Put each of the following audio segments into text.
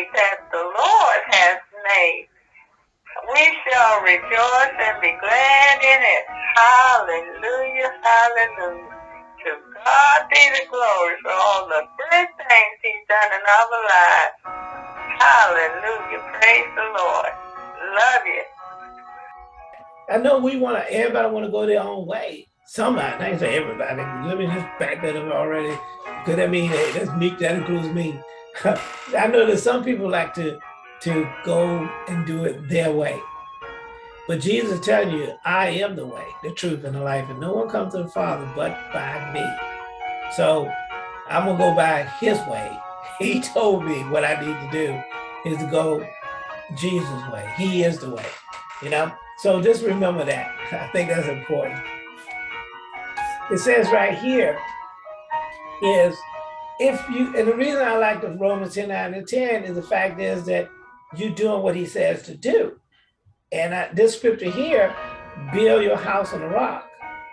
that the Lord has made. We shall rejoice and be glad in it. Hallelujah, hallelujah. To God be the glory for all the good things he's done in our lives. Hallelujah, praise the Lord. Love you. I know we want to, everybody want to go their own way. Somebody, I say everybody, let me just back that up already. Because I mean, hey, that's me, that includes me. I know that some people like to, to go and do it their way. But Jesus is telling you, I am the way, the truth, and the life, and no one comes to the Father but by me. So I'm gonna go by his way. He told me what I need to do is to go Jesus' way. He is the way, you know? So just remember that. I think that's important. It says right here is if you, and the reason I like the Romans 10, 9 and 10 is the fact is that you're doing what he says to do. And I, this scripture here, build your house on a rock.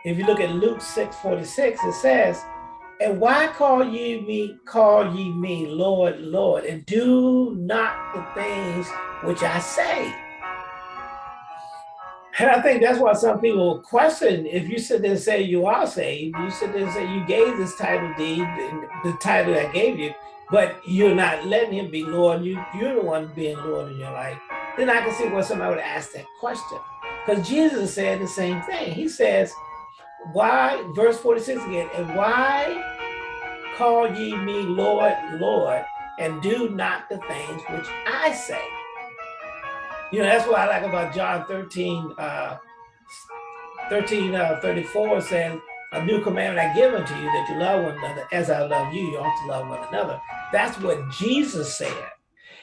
If you look at Luke 6, 46, it says, and why call ye me, call ye me Lord, Lord, and do not the things which I say. And I think that's why some people question, if you sit there and say you are saved, you sit there and say you gave this title deed, the title I gave you, but you're not letting him be Lord, you, you're the one being Lord in your life, then I can see why somebody would ask that question. Because Jesus said the same thing. He says, why, verse 46 again, and why call ye me Lord, Lord, and do not the things which I say? You know, that's what I like about John 13, uh, 13, uh, 34 saying, a new commandment I give unto you that you love one another as I love you, you ought to love one another. That's what Jesus said.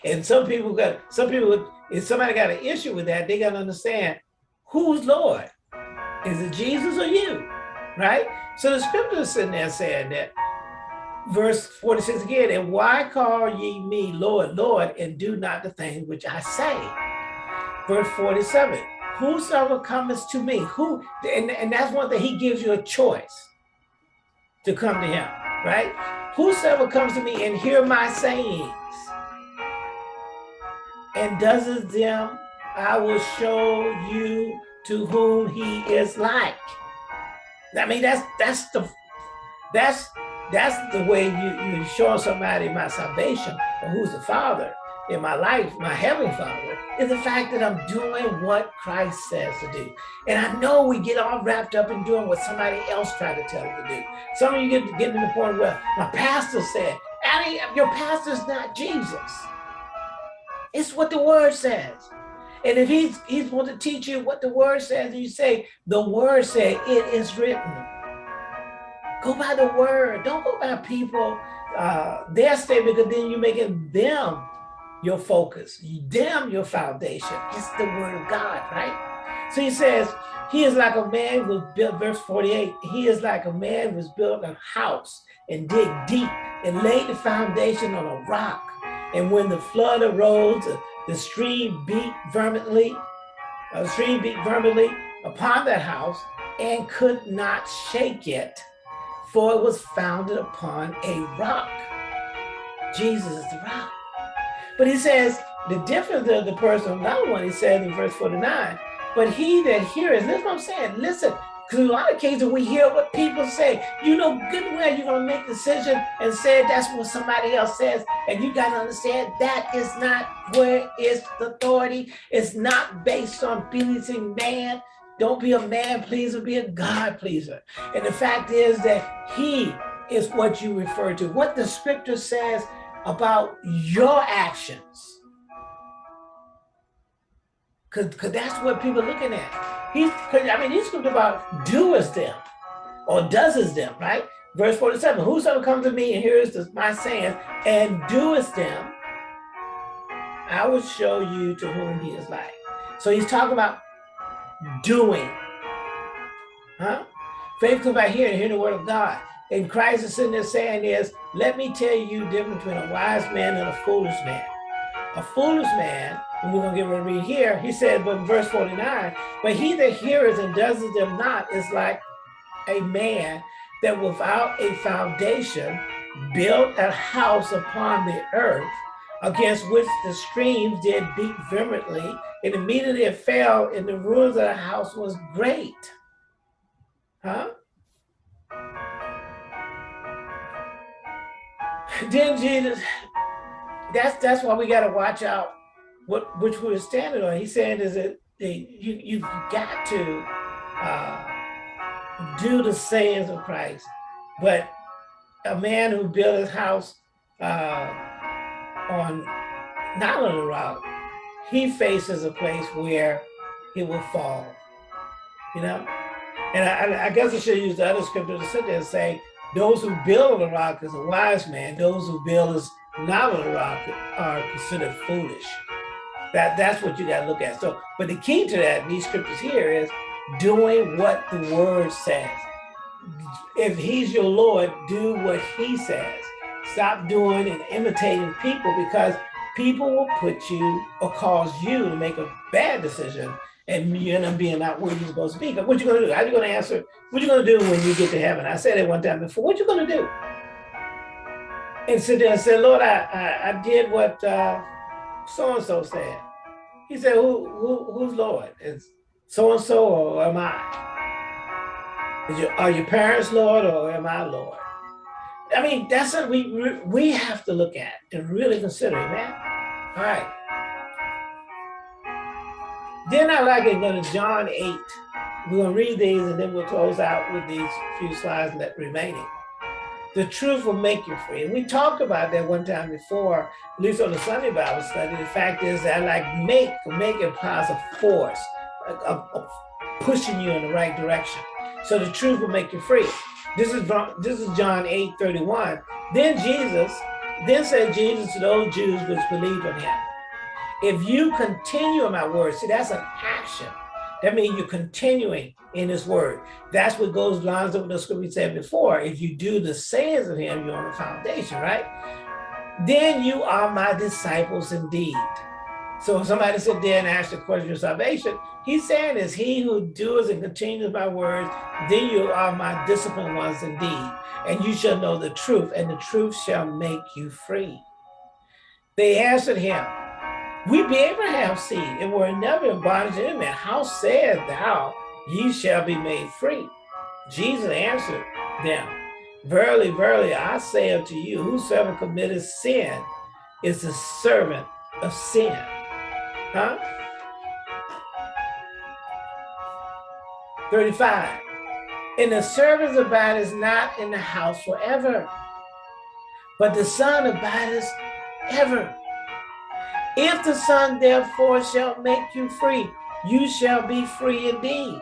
And some people got, some people, if somebody got an issue with that, they got to understand who's Lord? Is it Jesus or you? Right? So the scripture is sitting there saying that, verse 46 again, and why call ye me Lord, Lord, and do not the things which I say? Verse 47 whosoever cometh to me who and, and that's one thing he gives you a choice to come to him right? Whosoever comes to me and hear my sayings and does them i will show you to whom he is like. I mean that's that's the that's that's the way you you show somebody my salvation or who's the father in my life, my Heavenly Father, is the fact that I'm doing what Christ says to do. And I know we get all wrapped up in doing what somebody else tried to tell us to do. Some of you get get to the point where my pastor said, Annie, your pastor's not Jesus. It's what the word says. And if he's he's going to teach you what the word says, and you say, the word said, it is written. Go by the word. Don't go by people, uh, their statement, because then you're making them your focus, you damn your foundation. It's the word of God, right? So he says, he is like a man who built, verse 48, he is like a man who built a house and dig deep and laid the foundation on a rock. And when the flood arose, the stream beat vehemently, uh, the stream beat vehemently upon that house and could not shake it, for it was founded upon a rock. Jesus is the rock. But he says, the difference of the person, another one, he says in verse 49, but he that hears, is what I'm saying, listen, because a lot of cases we hear what people say, you know good well you're going to make a decision and say that's what somebody else says. And you got to understand that is not where is the authority. It's not based on pleasing man. Don't be a man pleaser, be a God pleaser. And the fact is that he is what you refer to. What the scripture says about your actions. Cause, Cause that's what people are looking at. He's, I mean, he's talking about doers them or does them, right? Verse 47, whosoever comes to me and hears this, my saying and doeth them, I will show you to whom he is like. So he's talking about doing. Huh? Faith comes by hearing, hear the word of God. And Christ is sitting there saying is, let me tell you the difference between a wise man and a foolish man. A foolish man, and we're to get ready to read here, he said, but in verse 49, but he that hears and does them not is like a man that without a foundation built a house upon the earth, against which the streams did beat vehemently, and immediately it fell, and the ruins of the house was great. Huh? Then Jesus, that's that's why we got to watch out what which we're standing on. He's saying is that you you've got to uh, do the sayings of Christ, but a man who built his house uh, on not on the rock, he faces a place where he will fall. You know, and I, I guess I should use the other scripture to sit there and say, those who build on the rock is a wise man. Those who build is not on the rock are considered foolish. That that's what you got to look at. So, but the key to that, these scriptures here, is doing what the word says. If he's your Lord, do what he says. Stop doing and imitating people because people will put you or cause you to make a bad decision and you end up being not where you're supposed to be. But What you gonna do? How you gonna answer? What you gonna do when you get to heaven? I said it one time before. What you gonna do? And sit there and say, Lord, I I, I did what uh, so and so said. He said, Who who who's Lord? Is so and so or am I? Your, are your parents Lord or am I Lord? I mean, that's what we we have to look at and really consider, man. All right. Then I like it, go to John 8. We're gonna read these and then we'll close out with these few slides that remaining. The truth will make you free. And we talked about that one time before, at least on the Sunday Bible study. The fact is that like make, make implies a force, a, a pushing you in the right direction. So the truth will make you free. This is this is John 8, 31. Then Jesus, then said Jesus to those Jews which believed on him. If you continue in my word, see, that's an action. That means you're continuing in his word. That's what goes lines up with the scripture we said before. If you do the sayings of him, you're on the foundation, right? Then you are my disciples indeed. So if somebody sit there and ask the question of salvation, he's saying is he who does and continues my words, then you are my disciplined ones indeed. And you shall know the truth, and the truth shall make you free. They answered him, we be Abraham's seed, and were never in bondage to. How said thou, ye shall be made free? Jesus answered them, Verily, verily, I say unto you, whosoever committeth sin is the servant of sin. Huh? 35. And the servant abideth not in the house forever, but the son abideth ever. If the Son therefore shall make you free, you shall be free indeed.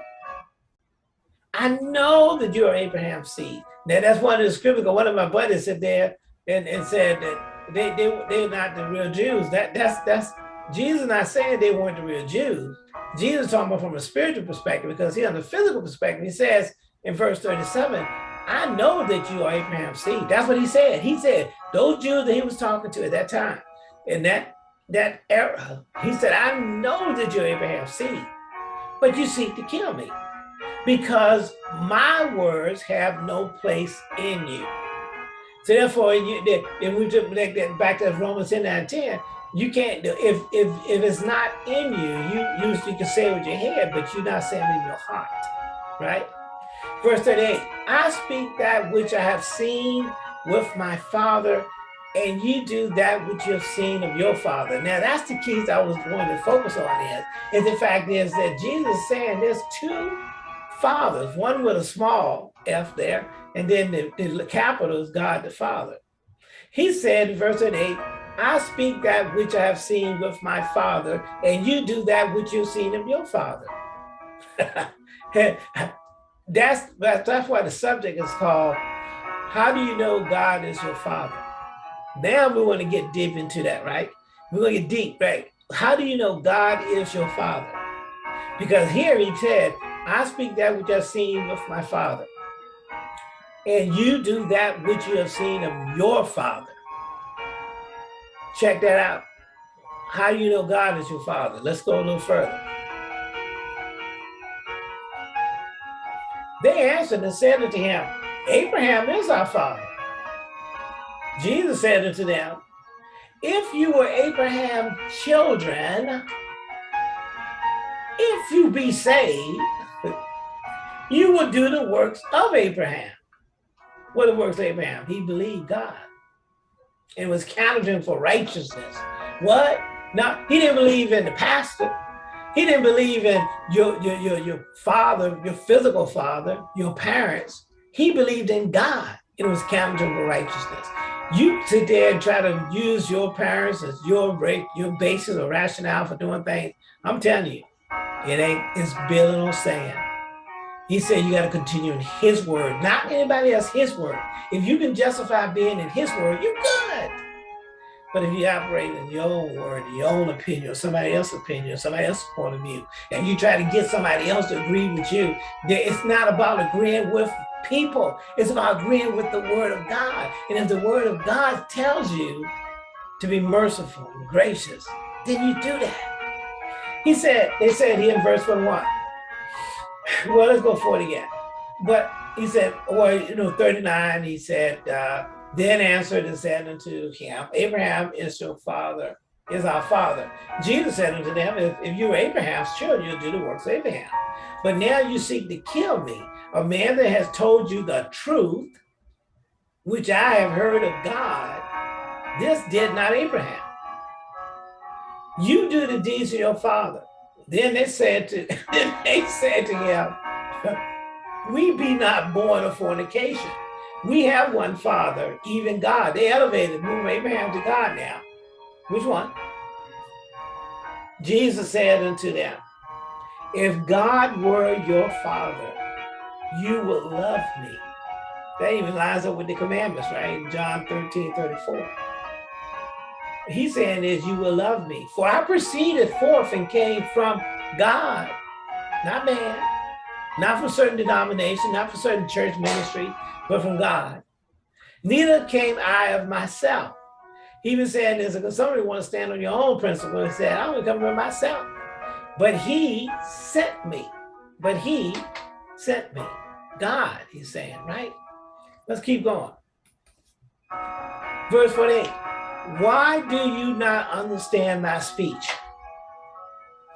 I know that you are Abraham's seed. Now that's one of the scriptures. One of my buddies said there and, and said that they, they, they're not the real Jews. That that's that's Jesus not saying they weren't the real Jews. Jesus talking about from a spiritual perspective because he on the physical perspective, he says in verse 37, I know that you are Abraham's seed. That's what he said. He said those Jews that he was talking to at that time, and that that era. He said, I know that you're Abraham's seed, but you seek to kill me because my words have no place in you. So therefore, you, if we took that back to Romans 10 and 10, you can't, do if, if, if it's not in you, you, you, you can say it with your head, but you're not saying it in your heart, right? Verse 38, I speak that which I have seen with my father and you do that which you have seen of your father. Now that's the keys I was going to focus on is, and the fact is that Jesus is saying there's two fathers, one with a small f there, and then the, the capital is God the Father. He said in verse 8, I speak that which I have seen with my father, and you do that which you've seen of your father. that's, that's why the subject is called, how do you know God is your father? Now we want to get deep into that, right? We're going to get deep, right? How do you know God is your father? Because here he said, I speak that which I've seen with my father. And you do that which you have seen of your father. Check that out. How do you know God is your father? Let's go a little further. They answered and said unto him, Abraham is our father. Jesus said unto them, if you were Abraham's children, if you be saved, you will do the works of Abraham. What the works of Abraham? He believed God. It was counted him for righteousness. What? Now, he didn't believe in the pastor. He didn't believe in your, your, your, your father, your physical father, your parents. He believed in God. It was counted him for righteousness. You sit there and try to use your parents as your break, your basis or rationale for doing things. I'm telling you, it ain't, it's building on sand. He said you got to continue in his word, not anybody else, his word. If you can justify being in his word, you're good. But if you operate in your own word, your own opinion, or somebody else's opinion, somebody else's point of view, and you try to get somebody else to agree with you, it's not about agreeing with people. It's about agreeing with the word of God. And if the word of God tells you to be merciful and gracious, then you do that. He said, they said here in verse 41, well, let's go 40 again. But he said, well, you know, 39, he said, uh, then answered and said unto him, Abraham is your father, is our father. Jesus said unto them, if, if you were Abraham's children, you'll do the works of Abraham. But now you seek to kill me, a man that has told you the truth, which I have heard of God. This did not Abraham. You do the deeds of your father. Then they said to then they said to him, We be not born of fornication. We have one father, even God. They elevated, moved Abraham to God now. Which one? Jesus said unto them, If God were your father, you will love me. That even lines up with the commandments, right? John 13, 34 he's saying is you will love me. For I proceeded forth and came from God, not man, not from certain denomination, not from certain church ministry, but from God. Neither came I of myself. He even saying this, because somebody want to stand on your own principle and said, I only come from myself. But he sent me. But he sent me. God, he's saying, right? Let's keep going. Verse 48. Why do you not understand my speech?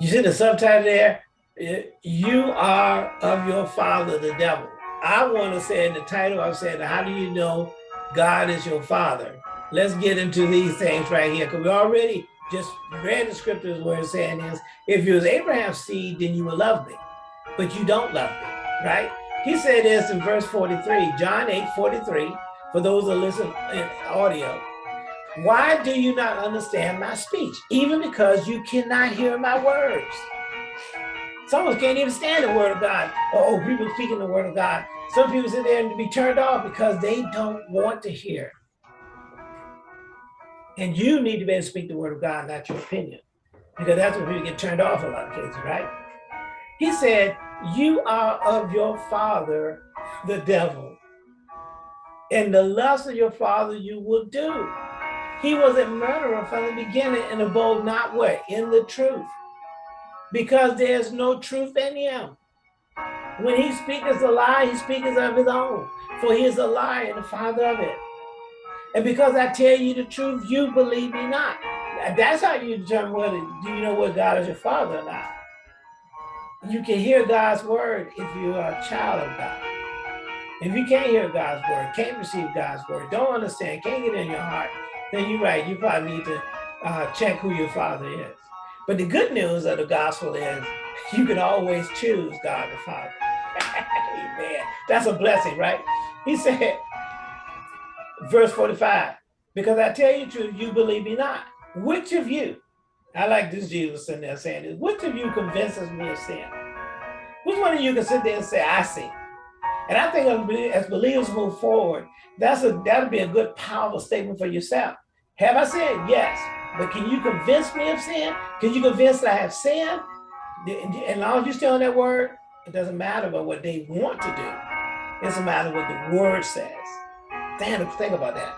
You see the subtitle there? Uh, you are of your father, the devil. I want to say in the title, I'm saying, how do you know God is your father? Let's get into these things right here, because we already just read the scriptures where it's saying is, if you was Abraham's seed, then you would love me, but you don't love me, right? He said this in verse 43, John 8, 43, for those that listen in audio. Why do you not understand my speech? Even because you cannot hear my words. Some of us can't even stand the word of God. Oh, people speaking the word of God. Some people sit there and be turned off because they don't want to hear. And you need to be able to speak the word of God, not your opinion. Because that's when people get turned off a lot of cases, right? He said, you are of your father, the devil. And the lust of your father you will do. He was a murderer from the beginning and abode not what? In the truth. Because there's no truth in him. When he speaks a lie, he speaks of his own. For he is a liar and the father of it. And because I tell you the truth, you believe me not. That's how you determine whether do you know what God is your father or not. You can hear God's word if you are a child of God. If you can't hear God's word, can't receive God's word, don't understand, can't get in your heart, then you're right. You probably need to uh, check who your father is. But the good news of the gospel is you can always choose God the Father. Amen. That's a blessing, right? He said, verse 45, because I tell you the truth, you believe me not. Which of you, I like this Jesus sitting there saying this, which of you convinces me of sin? Which one of you can sit there and say, I see? And I think as believers move forward, that's a that'll be a good, powerful statement for yourself. Have I sinned? Yes. But can you convince me of sin? Can you convince that I have sinned? As long as you stay on that word, it doesn't matter about what they want to do. It's a matter what the word says. Damn, think about that.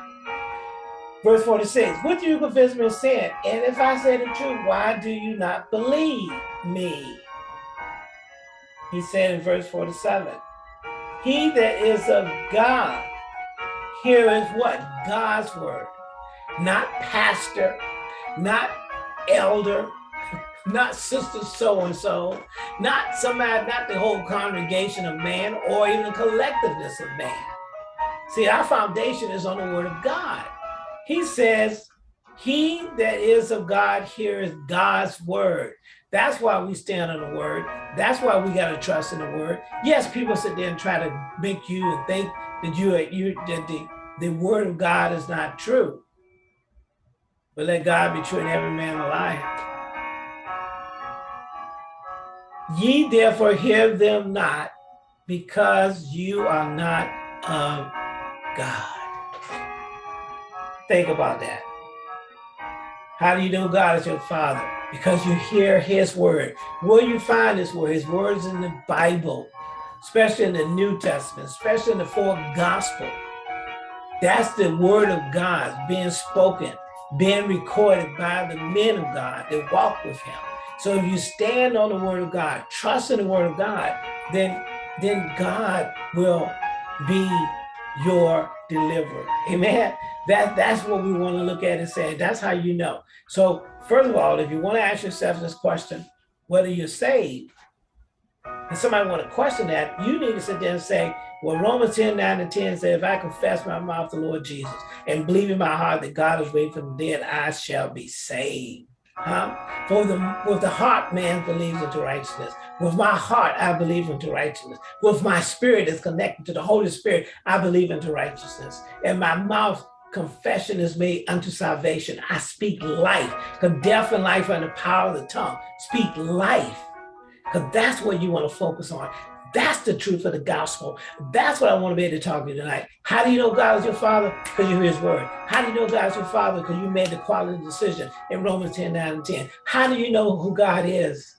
Verse 46, what do you convince me of sin? And if I say the truth, why do you not believe me? He said in verse 47, he that is of God heareth what? God's word. not pastor, not elder, not sister so-and-so, not somebody, not the whole congregation of man or even the collectiveness of man. See, our foundation is on the word of God. He says, he that is of God hears God's word. That's why we stand on the word. That's why we got to trust in the word. Yes, people sit there and try to make you and think that you, you that the, the word of God is not true. But let God be true and every man a liar. Ye therefore hear them not, because you are not of God. Think about that. How do you know God is your father? Because you hear his word. Where you find his word? His words in the Bible, especially in the New Testament, especially in the four gospel. That's the word of God being spoken, being recorded by the men of God that walk with him. So if you stand on the word of God, trust in the word of God, then, then God will be your deliverer. Amen. That, that's what we want to look at and say, that's how you know. So first of all, if you want to ask yourself this question, whether you're saved, and somebody want to question that, you need to sit there and say, well, Romans 10, 9 and 10 says, if I confess my mouth to the Lord Jesus and believe in my heart that God is raised from the dead, I shall be saved. Huh? For the with the heart man believes into righteousness. With my heart I believe into righteousness. With my spirit is connected to the Holy Spirit, I believe into righteousness. And my mouth confession is made unto salvation. I speak life, because death and life are in the power of the tongue. Speak life, because that's what you want to focus on. That's the truth of the gospel. That's what I want to be able to talk to you tonight. How do you know God is your father? Because you hear his word. How do you know God is your father? Because you made the quality decision in Romans 10, 9 and 10. How do you know who God is?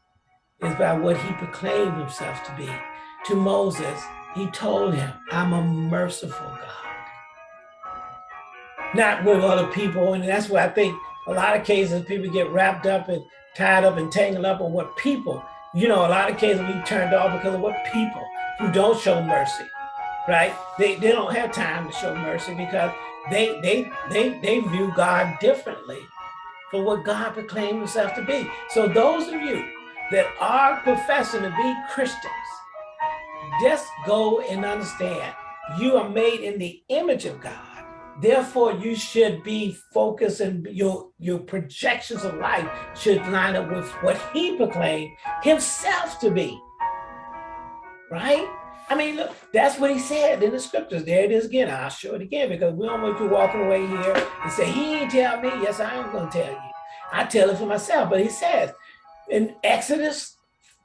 Is by what he proclaimed himself to be. To Moses, he told him, I'm a merciful God. Not with other people. And that's why I think a lot of cases people get wrapped up and tied up and tangled up on what people you know, a lot of cases we turned off because of what people who don't show mercy, right? They, they don't have time to show mercy because they, they, they, they view God differently for what God proclaimed himself to be. So those of you that are professing to be Christians, just go and understand you are made in the image of God. Therefore, you should be focused and your, your projections of life should line up with what he proclaimed himself to be. Right? I mean, look, that's what he said in the scriptures. There it is again. I'll show it again because we don't want you walking away here and say, he ain't tell me. Yes, I am going to tell you. I tell it for myself. But he says in Exodus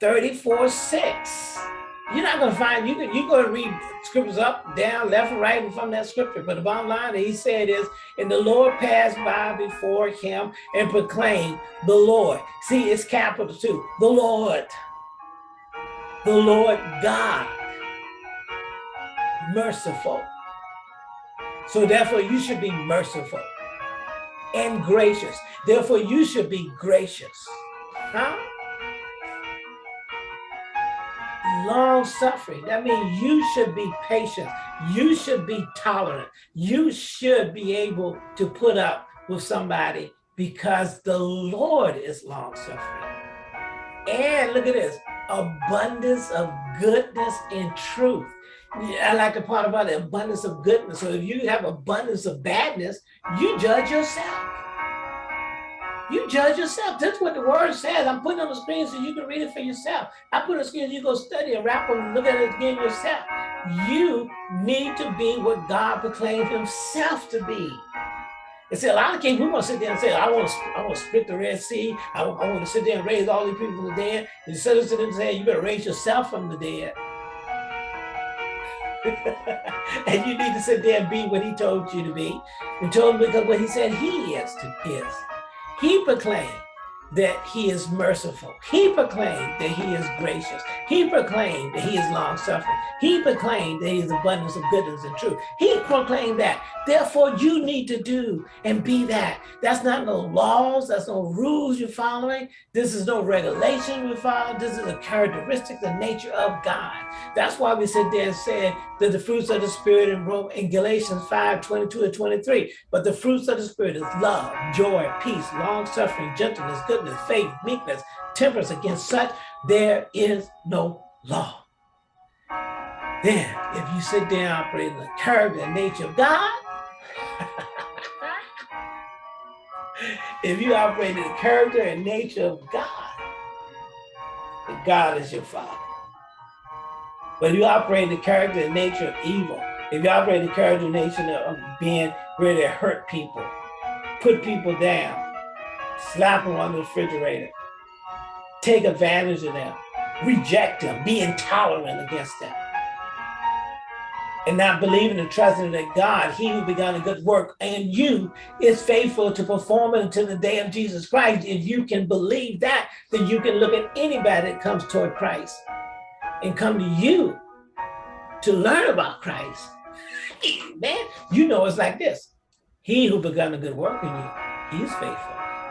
34, 6, you're not going to find, you can, you go to read scriptures up, down, left, and right, and from that scripture. But the bottom line that he said is, and the Lord passed by before him and proclaimed the Lord. See, it's capital too, the Lord, the Lord God, merciful. So therefore you should be merciful and gracious. Therefore you should be gracious. Huh? Long suffering. That means you should be patient. You should be tolerant. You should be able to put up with somebody because the Lord is long suffering. And look at this, abundance of goodness and truth. I like the part about the abundance of goodness. So if you have abundance of badness, you judge yourself. You judge yourself. That's what the word says. I'm putting on the screen so you can read it for yourself. I put on the screen so you go study and wrap and look at it again yourself. You need to be what God proclaimed himself to be. And see, a lot of cases we want to sit there and say, I want to, I want to split the Red Sea. I, I want to sit there and raise all these people from the dead. Instead of sitting there saying, you better raise yourself from the dead. and you need to sit there and be what he told you to be. And told him because what he said he is to is. He proclaimed that he is merciful. He proclaimed that he is gracious. He proclaimed that he is long suffering. He proclaimed that he is abundance of goodness and truth. He proclaimed that. Therefore, you need to do and be that. That's not no laws. That's no rules you're following. This is no regulation we follow. This is a characteristic, the nature of God. That's why we sit there and said that the fruits of the Spirit in, Rome, in Galatians 5, 22 and 23. But the fruits of the Spirit is love, joy, peace, long suffering, gentleness, goodness, goodness, faith, meekness, temperance. Against such, there is no law. Then, if you sit there operating the character and nature of God, if you operate in the character and nature of God, God is your father. But if you operate in the character and nature of evil, if you operate in the character and nature of being ready to hurt people, put people down, slap them on the refrigerator, take advantage of them, reject them, be intolerant against them, and not believing and trusting that God, he who begun a good work and you is faithful to perform it until the day of Jesus Christ. If you can believe that, then you can look at anybody that comes toward Christ and come to you to learn about Christ. Man, you know it's like this. He who begun a good work in you, he is faithful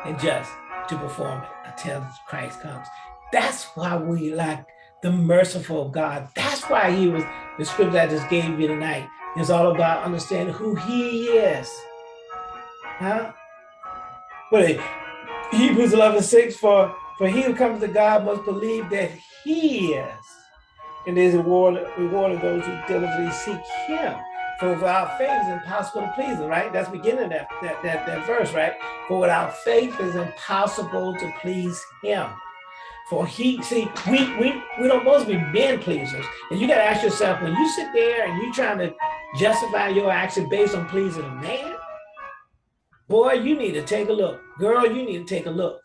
and just to perform it until Christ comes. That's why we like the merciful God. That's why he was, the scripture I just gave you tonight is all about understanding who he is. Huh? But Hebrews 11, 6, for, for he who comes to God must believe that he is. And there's a reward, reward of those who diligently seek him. For without faith it's impossible to please him, right? That's beginning that, that, that, that verse, right? For without faith it's impossible to please him. For he, see, we, we, we don't supposed to be men pleasers. And you got to ask yourself, when you sit there and you trying to justify your action based on pleasing a man, boy, you need to take a look. Girl, you need to take a look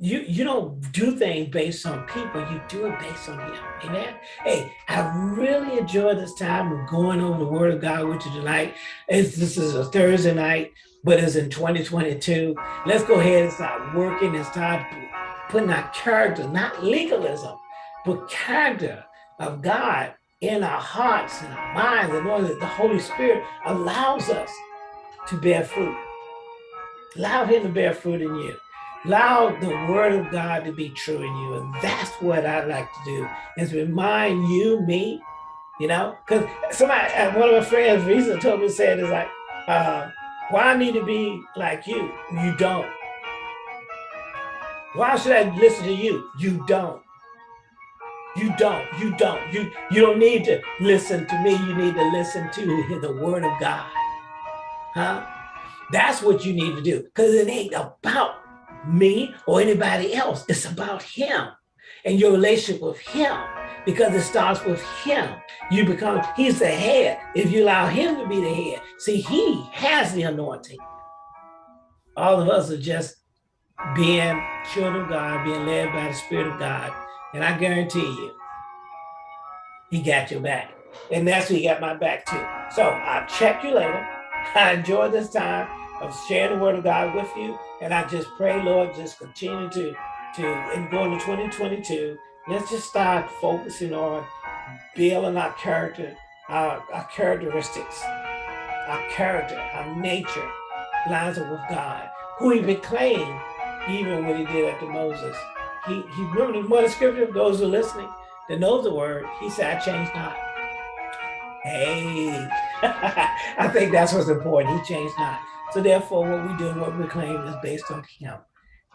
you you don't do things based on people you do it based on him amen? Hey i really enjoyed this time of going over the word of god with you tonight. It's, this is a thursday night but it's in 2022 let's go ahead and start working and start putting our character not legalism but character of god in our hearts and our minds and know that the holy spirit allows us to bear fruit. Allow him to bear fruit in you Allow the word of God to be true in you. And that's what I like to do, is remind you, me, you know, because somebody, uh, one of my friends recently told me, said, is like, uh, why I need to be like you? You don't. Why should I listen to you? You don't. You don't. You don't. You you don't need to listen to me. You need to listen to the word of God. Huh? That's what you need to do. Because it ain't about me or anybody else. It's about him and your relationship with him because it starts with him. You become, he's the head. If you allow him to be the head, see, he has the anointing. All of us are just being children of God, being led by the Spirit of God. And I guarantee you, he got your back. And that's what he got my back too. So I'll check you later. I enjoyed this time of sharing the word of God with you. And I just pray, Lord, just continue to, to and going to 2022, let's just start focusing on building our character, our, our characteristics, our character, our nature lines up with God, who he proclaimed even when he did after Moses. He, he remember the one scripture, those who are listening, that knows the word, he said, I changed not. Hey, I think that's what's important. He changed not. So therefore, what we do and what we claim is based on him,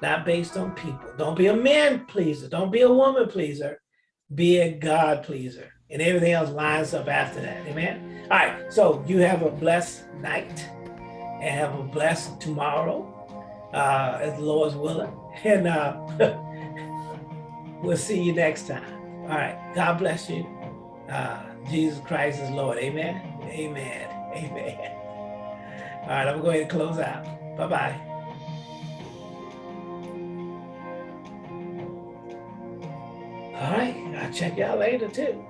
not based on people. Don't be a man pleaser. Don't be a woman pleaser. Be a God pleaser. And everything else lines up after that. Amen. All right. So you have a blessed night and have a blessed tomorrow, uh, as the Lord's willing. And uh, we'll see you next time. All right. God bless you. Uh, Jesus Christ is Lord. Amen. Amen. Amen. All right, I'm going to go ahead and close out. Bye-bye. All right, I'll check y'all later too.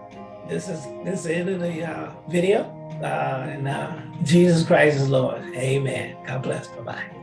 This is this is the end of the uh, video. Uh, and uh, Jesus Christ is Lord. Amen. God bless. Bye-bye.